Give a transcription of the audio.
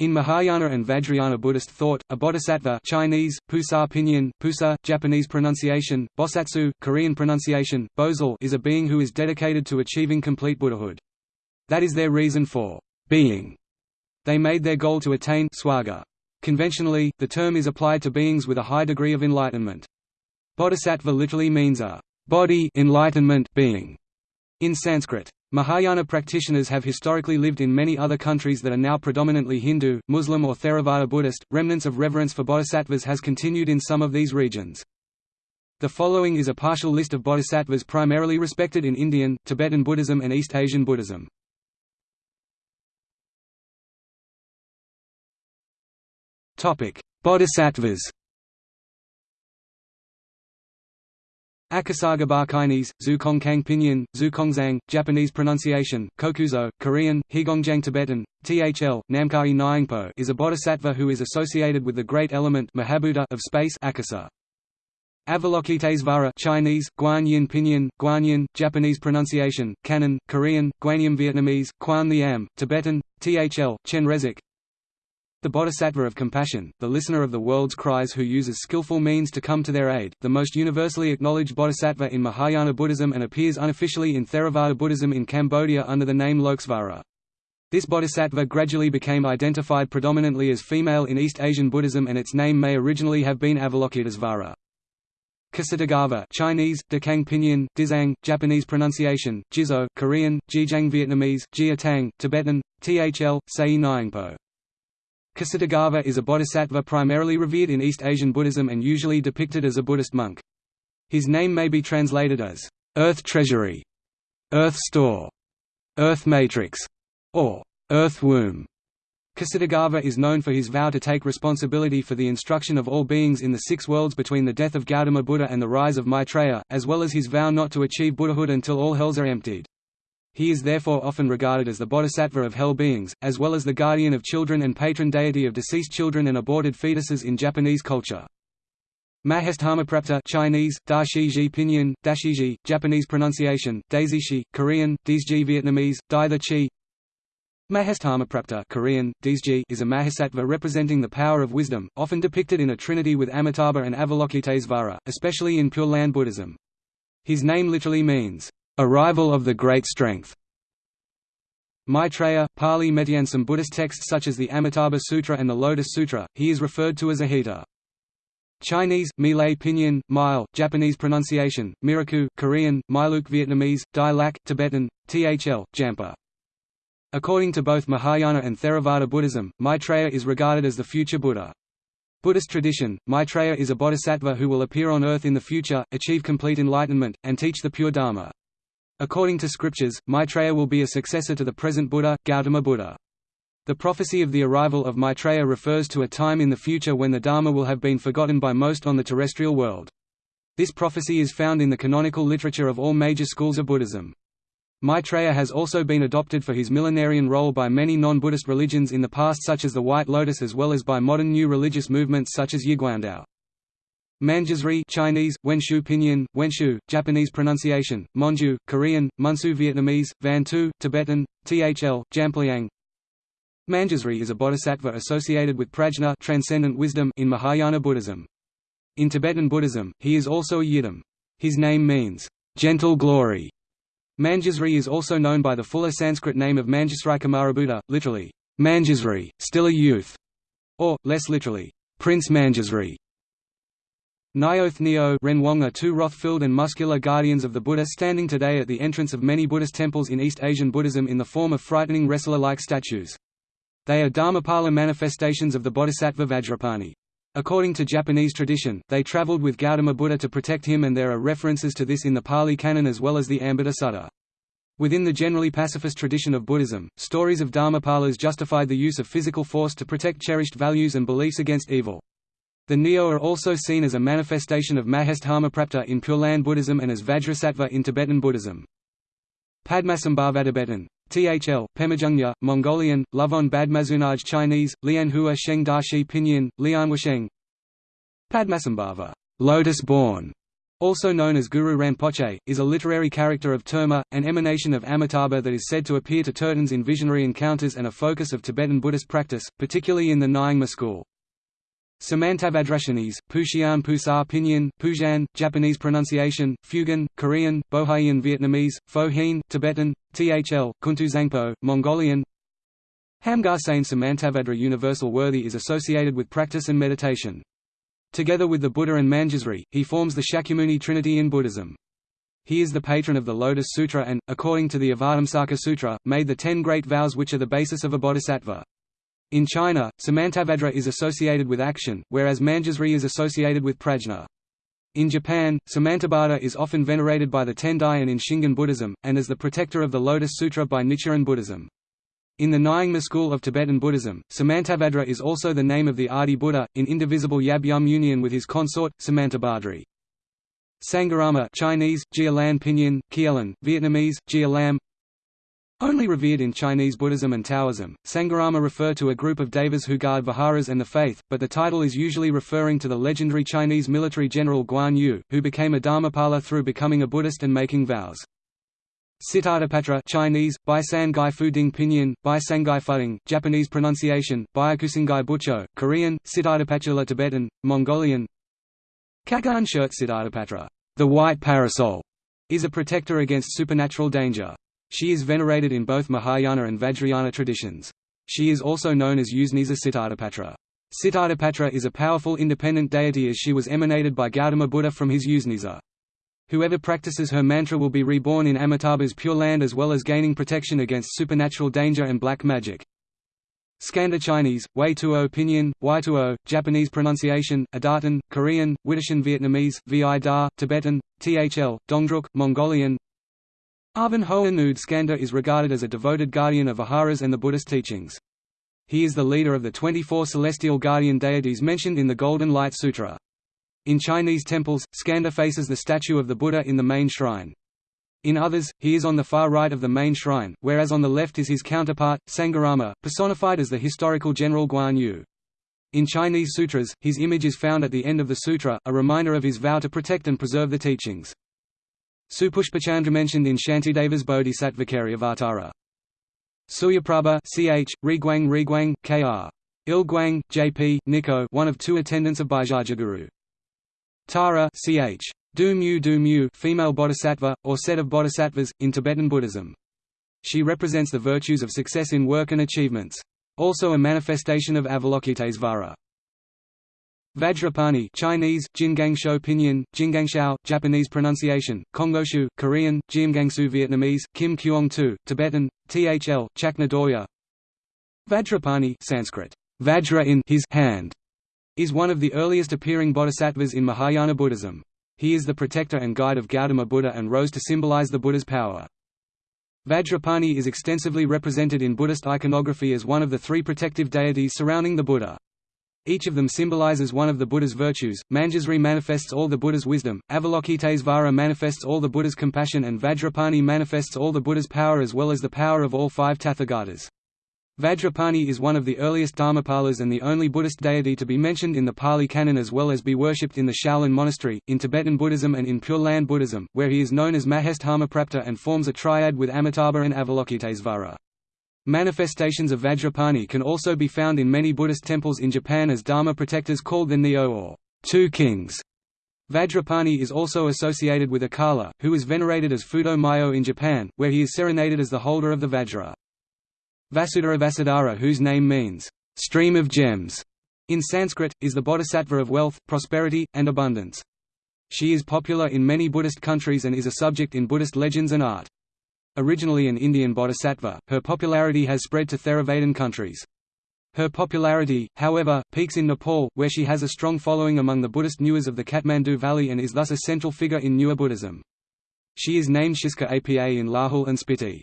In Mahayana and Vajrayana Buddhist thought, a bodhisattva Chinese, Pusa pinyin, Pusa, Japanese pronunciation, Bosatsu, Korean pronunciation, Bozal is a being who is dedicated to achieving complete Buddhahood. That is their reason for being. They made their goal to attain swaga. Conventionally, the term is applied to beings with a high degree of enlightenment. Bodhisattva literally means a body enlightenment being in Sanskrit. Mahayana practitioners have historically lived in many other countries that are now predominantly Hindu, Muslim or Theravada Buddhist. Remnants of reverence for bodhisattvas has continued in some of these regions. The following is a partial list of bodhisattvas primarily respected in Indian, Tibetan Buddhism and East Asian Buddhism. Topic: Bodhisattvas Akasagabarkines, Zukongkang Pinyin, Zukongzang, Japanese pronunciation, Kokuzo, Korean, Higongjang Tibetan, THL, Namkai Nyingpo is a bodhisattva who is associated with the great element Mahabhuta of space Akasa. Avalokitesvara Chinese, Guanyin Pinyin, Guanyin, Japanese pronunciation, Kannon, Korean, Guanyam Vietnamese, Quan Liam, Tibetan, THL, Chenrezig, the Bodhisattva of compassion, the listener of the world's cries who uses skillful means to come to their aid, the most universally acknowledged bodhisattva in Mahayana Buddhism and appears unofficially in Theravada Buddhism in Cambodia under the name Lokesvara. This bodhisattva gradually became identified predominantly as female in East Asian Buddhism and its name may originally have been Avalokitesvara. Ksitigarbha Chinese, Dekang Pinyin, Dizang, Japanese pronunciation, Jizo, Korean, Jijang Vietnamese, Jia Tang, Tibetan, Thl, Sei Nyingpo. Ksitigarbha is a bodhisattva primarily revered in East Asian Buddhism and usually depicted as a Buddhist monk. His name may be translated as, "...earth treasury", "...earth store", "...earth matrix", or "...earth womb". Ksitigarbha is known for his vow to take responsibility for the instruction of all beings in the six worlds between the death of Gautama Buddha and the rise of Maitreya, as well as his vow not to achieve Buddhahood until all hells are emptied. He is therefore often regarded as the bodhisattva of hell beings, as well as the guardian of children and patron deity of deceased children and aborted fetuses in Japanese culture. Mahesthamaprapta Chinese, Dashiji Pinyin, Dashiji, Japanese pronunciation, Daizishi, Korean, Dizji Vietnamese, Dai the Chi Mahesthamaprapta Korean, Dizji is a Mahasattva representing the power of wisdom, often depicted in a trinity with Amitabha and Avalokitesvara, especially in Pure Land Buddhism. His name literally means, Arrival of the Great Strength. Maitreya, Pali some Buddhist texts such as the Amitabha Sutra and the Lotus Sutra, he is referred to as Ahita. Chinese, Milei Pinyin, Mile, Japanese pronunciation, Miraku, Korean, Miluk Vietnamese, Dai Lac, Tibetan, Thl, Jampa. According to both Mahayana and Theravada Buddhism, Maitreya is regarded as the future Buddha. Buddhist tradition, Maitreya is a bodhisattva who will appear on earth in the future, achieve complete enlightenment, and teach the pure Dharma. According to scriptures, Maitreya will be a successor to the present Buddha, Gautama Buddha. The prophecy of the arrival of Maitreya refers to a time in the future when the Dharma will have been forgotten by most on the terrestrial world. This prophecy is found in the canonical literature of all major schools of Buddhism. Maitreya has also been adopted for his millenarian role by many non-Buddhist religions in the past such as the White Lotus as well as by modern new religious movements such as Yiguandao. Manjusri Chinese, Wenshu Pinyin, Wenshu, Japanese pronunciation, Monju, Korean, Munsu Vietnamese, Van Tu, Tibetan, Thl, Jampliang Manjusri is a bodhisattva associated with prajna transcendent wisdom in Mahayana Buddhism. In Tibetan Buddhism, he is also a yidam. His name means, gentle glory. Manjusri is also known by the fuller Sanskrit name of Manjusri Kumarabhuta, literally, Manjusri, still a youth, or, less literally, Prince Manjusri. Nyoth Neo Renwong are two wrath-filled and muscular guardians of the Buddha standing today at the entrance of many Buddhist temples in East Asian Buddhism in the form of frightening wrestler-like statues. They are Dharmapala manifestations of the Bodhisattva Vajrapani. According to Japanese tradition, they traveled with Gautama Buddha to protect him and there are references to this in the Pali Canon as well as the Ambuddha Sutta. Within the generally pacifist tradition of Buddhism, stories of Dharmapalas justified the use of physical force to protect cherished values and beliefs against evil. The Neo are also seen as a manifestation of Mahesthamaprapta in Pure Land Buddhism and as Vajrasattva in Tibetan Buddhism. Padmasambhava Tibetan. THL, Pemajungya, Mongolian, Lovon Badmazunaj Chinese, Lianhua Sheng Dashi Pinyin, Padmasambhava, lotus born, also known as Guru Rinpoche, is a literary character of Terma, an emanation of Amitabha that is said to appear to Tertons in visionary encounters and a focus of Tibetan Buddhist practice, particularly in the Nyingma school. Samantabhadra Chinese, Puxian Pusar Pinyin, Pujan, Japanese pronunciation, Fugan, Korean, Bohaian Vietnamese, Pho Hien, Tibetan, Thl, Kuntuzangpo, Mongolian Hamgar Sain Samantabhadra Universal Worthy is associated with practice and meditation. Together with the Buddha and Manjusri, he forms the Shakyamuni trinity in Buddhism. He is the patron of the Lotus Sutra and, according to the Avatamsaka Sutra, made the ten great vows which are the basis of a bodhisattva. In China, Samantabhadra is associated with action, whereas Manjusri is associated with prajna. In Japan, Samantabhadra is often venerated by the Tendai and in Shingon Buddhism, and as the protector of the Lotus Sutra by Nichiren Buddhism. In the Nyingma school of Tibetan Buddhism, Samantabhadra is also the name of the Adi Buddha, in indivisible Yab Yum union with his consort, Samantabhadri. Sangharama Chinese, Jialan Pinyin, Kielan, Vietnamese, Gia Lam Only revered in Chinese Buddhism and Taoism, Sangharama refer to a group of devas who guard viharas and the faith, but the title is usually referring to the legendary Chinese military general Guan Yu, who became a Dharmapala through becoming a Buddhist and making vows. Sitatapatra Chinese, Baisangai Fuding Pinyin, Baisangai Fuding, Japanese pronunciation, Byakusangai Bucho, Korean, Sitatapatra Tibetan, Mongolian Kagan shirt Sitatapatra, the white parasol, is a protector against supernatural danger. She is venerated in both Mahayana and Vajrayana traditions. She is also known as Usanisa Sitatapatra. Sitatapatra is a powerful independent deity as she was emanated by Gautama Buddha from his Usanisa. Whoever practices her mantra will be reborn in Amitabha's Pure Land as well as gaining protection against supernatural danger and black magic. Skanda Chinese, Wei Tuo Pinyin, Wai Tuo, Japanese pronunciation, Adartan, Korean, Widdishan Vietnamese, Vi Da, Tibetan, Thl, Dongdruk, Mongolian Arvan Hoa Skanda is regarded as a devoted guardian of Viharas and the Buddhist teachings. He is the leader of the 24 celestial guardian deities mentioned in the Golden Light Sutra. In Chinese temples, Skanda faces the statue of the Buddha in the main shrine. In others, he is on the far right of the main shrine, whereas on the left is his counterpart, Sangharama, personified as the historical general Guan Yu. In Chinese sutras, his image is found at the end of the sutra, a reminder of his vow to protect and preserve the teachings. Supushpachandra mentioned in Shantideva's Bodhisattvacaryavatara. Suryaprabha ch, Riguang Riguang, Kr. Ilguang, J.P., Nico one of two attendants of Bhaisajyaguru. Tara ch. Du-mu Du-mu female bodhisattva, or set of bodhisattvas, in Tibetan Buddhism. She represents the virtues of success in work and achievements. Also a manifestation of Avalokitesvara. Vajrapani Chinese, Jingangsho Pinyin, Jingangshao, Japanese pronunciation, Kongoshu, Korean, Jiamgangsu Vietnamese, Kim Kuong Tu, Tibetan, Thl, Chakna Dorje Vajrapani Sanskrit, Vajra in his hand, is one of the earliest appearing bodhisattvas in Mahayana Buddhism. He is the protector and guide of Gautama Buddha and rose to symbolize the Buddha's power. Vajrapani is extensively represented in Buddhist iconography as one of the three protective deities surrounding the Buddha. Each of them symbolizes one of the Buddha's virtues. Manjusri manifests all the Buddha's wisdom, Avalokitesvara manifests all the Buddha's compassion and Vajrapani manifests all the Buddha's power as well as the power of all five Tathagatas. Vajrapani is one of the earliest Dharmapalas and the only Buddhist deity to be mentioned in the Pali Canon as well as be worshipped in the Shaolin Monastery, in Tibetan Buddhism and in Pure Land Buddhism, where he is known as Mahesthamaprapta and forms a triad with Amitabha and Avalokitesvara. Manifestations of Vajrapani can also be found in many Buddhist temples in Japan as Dharma protectors called the Nyo or two kings. Vajrapani is also associated with Akala, who is venerated as Fudo Myo in Japan, where he is serenaded as the holder of the Vajra. Vasudhara Vasudhara whose name means, stream of gems, in Sanskrit, is the bodhisattva of wealth, prosperity, and abundance. She is popular in many Buddhist countries and is a subject in Buddhist legends and art. Originally an Indian bodhisattva, her popularity has spread to Theravadan countries. Her popularity, however, peaks in Nepal, where she has a strong following among the Buddhist Newars of the Kathmandu Valley and is thus a central figure in Newar Buddhism. She is named Shiska Apa in Lahul and Spiti.